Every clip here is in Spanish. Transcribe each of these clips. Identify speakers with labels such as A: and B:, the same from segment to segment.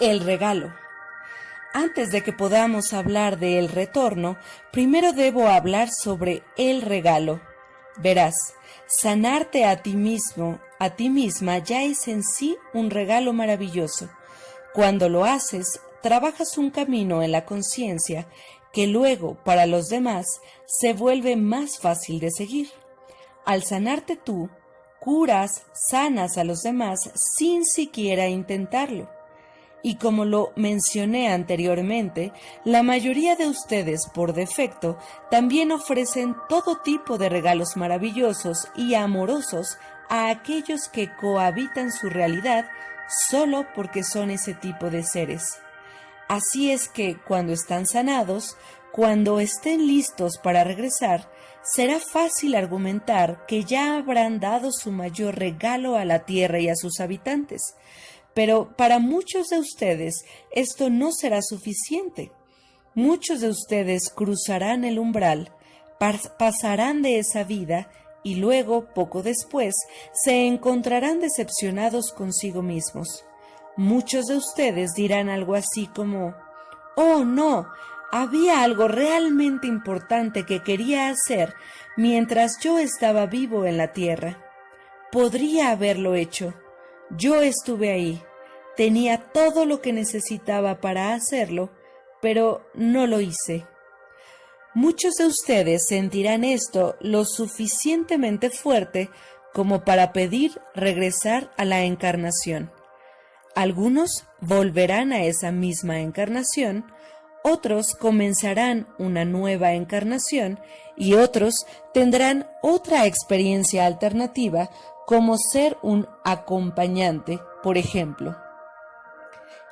A: El regalo. Antes de que podamos hablar de el retorno, primero debo hablar sobre el regalo. Verás, sanarte a ti mismo, a ti misma, ya es en sí un regalo maravilloso. Cuando lo haces, trabajas un camino en la conciencia que luego, para los demás, se vuelve más fácil de seguir. Al sanarte tú, curas, sanas a los demás sin siquiera intentarlo. Y como lo mencioné anteriormente, la mayoría de ustedes por defecto también ofrecen todo tipo de regalos maravillosos y amorosos a aquellos que cohabitan su realidad solo porque son ese tipo de seres. Así es que cuando están sanados, cuando estén listos para regresar, será fácil argumentar que ya habrán dado su mayor regalo a la tierra y a sus habitantes, pero para muchos de ustedes esto no será suficiente. Muchos de ustedes cruzarán el umbral, pasarán de esa vida y luego, poco después, se encontrarán decepcionados consigo mismos. Muchos de ustedes dirán algo así como, Oh, no, había algo realmente importante que quería hacer mientras yo estaba vivo en la tierra. Podría haberlo hecho. Yo estuve ahí, tenía todo lo que necesitaba para hacerlo, pero no lo hice. Muchos de ustedes sentirán esto lo suficientemente fuerte como para pedir regresar a la encarnación. Algunos volverán a esa misma encarnación, otros comenzarán una nueva encarnación y otros tendrán otra experiencia alternativa como ser un acompañante, por ejemplo.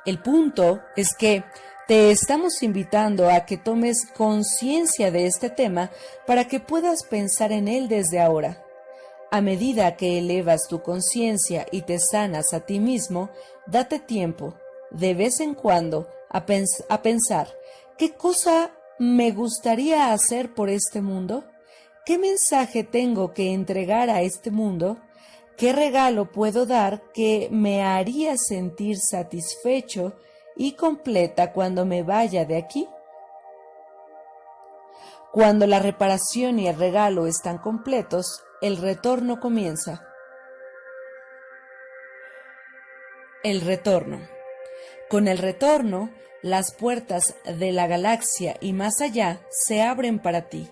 A: El punto es que te estamos invitando a que tomes conciencia de este tema para que puedas pensar en él desde ahora. A medida que elevas tu conciencia y te sanas a ti mismo, date tiempo, de vez en cuando, a, a pensar, ¿qué cosa me gustaría hacer por este mundo? ¿Qué mensaje tengo que entregar a este mundo? ¿Qué regalo puedo dar que me haría sentir satisfecho y completa cuando me vaya de aquí? Cuando la reparación y el regalo están completos, el retorno comienza. El retorno. Con el retorno, las puertas de la galaxia y más allá se abren para ti.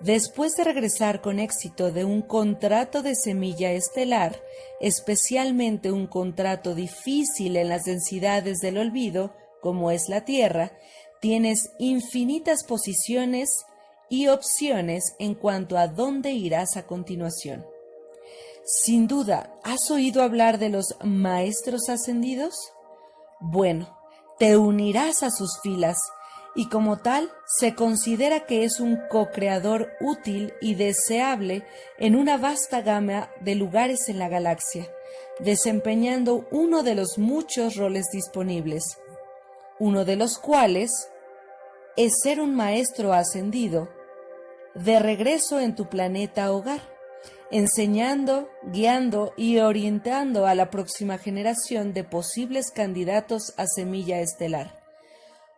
A: Después de regresar con éxito de un contrato de semilla estelar, especialmente un contrato difícil en las densidades del olvido, como es la Tierra, tienes infinitas posiciones y opciones en cuanto a dónde irás a continuación. Sin duda, ¿has oído hablar de los maestros ascendidos? Bueno, te unirás a sus filas y como tal se considera que es un co-creador útil y deseable en una vasta gama de lugares en la galaxia, desempeñando uno de los muchos roles disponibles, uno de los cuales es ser un maestro ascendido de regreso en tu planeta hogar, enseñando, guiando y orientando a la próxima generación de posibles candidatos a semilla estelar.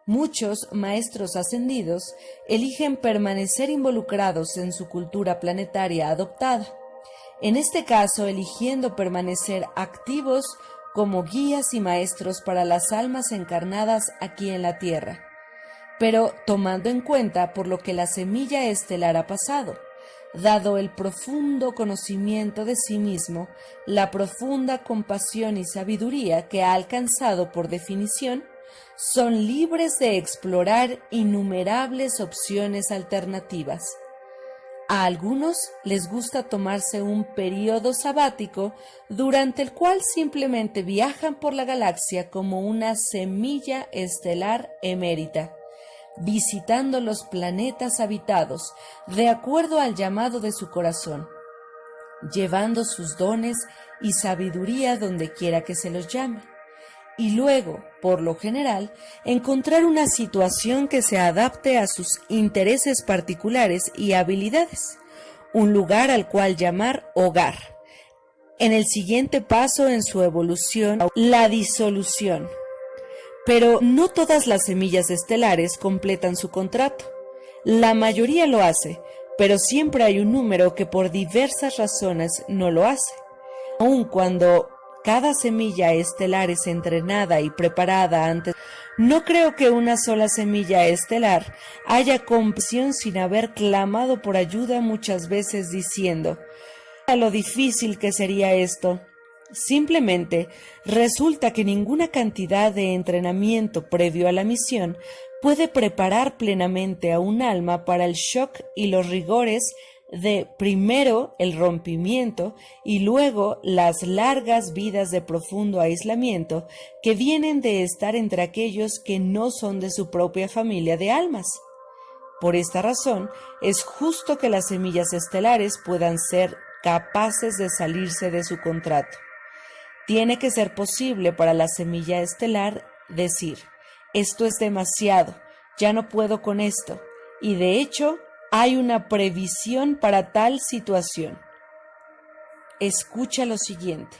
A: Muchos maestros ascendidos eligen permanecer involucrados en su cultura planetaria adoptada, en este caso eligiendo permanecer activos como guías y maestros para las almas encarnadas aquí en la Tierra, pero tomando en cuenta por lo que la semilla estelar ha pasado, dado el profundo conocimiento de sí mismo, la profunda compasión y sabiduría que ha alcanzado por definición, son libres de explorar innumerables opciones alternativas. A algunos les gusta tomarse un periodo sabático durante el cual simplemente viajan por la galaxia como una semilla estelar emérita, visitando los planetas habitados de acuerdo al llamado de su corazón, llevando sus dones y sabiduría donde quiera que se los llame y luego, por lo general, encontrar una situación que se adapte a sus intereses particulares y habilidades, un lugar al cual llamar hogar. En el siguiente paso en su evolución, la disolución. Pero no todas las semillas estelares completan su contrato. La mayoría lo hace, pero siempre hay un número que por diversas razones no lo hace. Aun cuando cada semilla estelar es entrenada y preparada antes, no creo que una sola semilla estelar haya compasión sin haber clamado por ayuda muchas veces diciendo, a lo difícil que sería esto. Simplemente resulta que ninguna cantidad de entrenamiento previo a la misión puede preparar plenamente a un alma para el shock y los rigores de primero el rompimiento y luego las largas vidas de profundo aislamiento que vienen de estar entre aquellos que no son de su propia familia de almas. Por esta razón, es justo que las semillas estelares puedan ser capaces de salirse de su contrato. Tiene que ser posible para la semilla estelar decir, esto es demasiado, ya no puedo con esto, y de hecho hay una previsión para tal situación. Escucha lo siguiente.